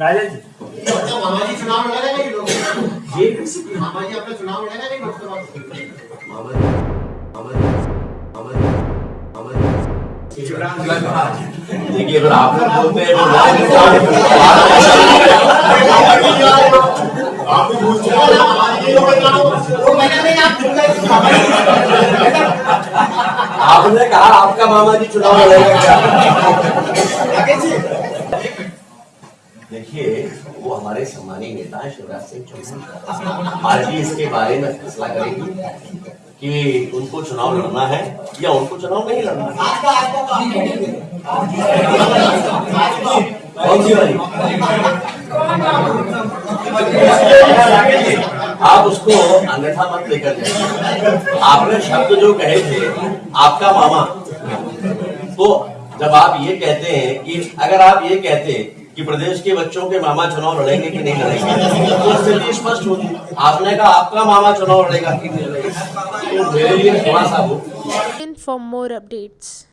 राजा जी। अच्छा, मामा जी चुनाव लड़ेगा नहीं लोकसभा ये मामा जी अपना चुनाव लड़ेगा नहीं लोकसभा देखिए अगर आप लोग बोलते हैं आप पूछ जी आपने कहा आपका मामा जी चुनाव लड़ेगा क्या? देखिए, वो हमारे सम्मानीय नेता शिवराज सिंह चौहान पार्टी इसके बारे में फैसला करेगी कि उनको चुनाव लड़ना है या उनको चुनाव नहीं लड़ना है। आप उसको अन्यथा मत लेकर जाइए। आपने शब्द जो कहे थे, आपका मामा। तो जब आप ये कहते हैं कि, अगर आप ये कहते कि प्रदेश के बच्चों के मामा चुनाव लड़ेंगे कि नहीं लड़ेंगे? तो स्थिति स्पष्ट होगी। आपने कहा आपका मामा चुनाव लड़ेगा कि नहीं लड़ेगा? तो मेरे लिए थोड़ा सा for more updates.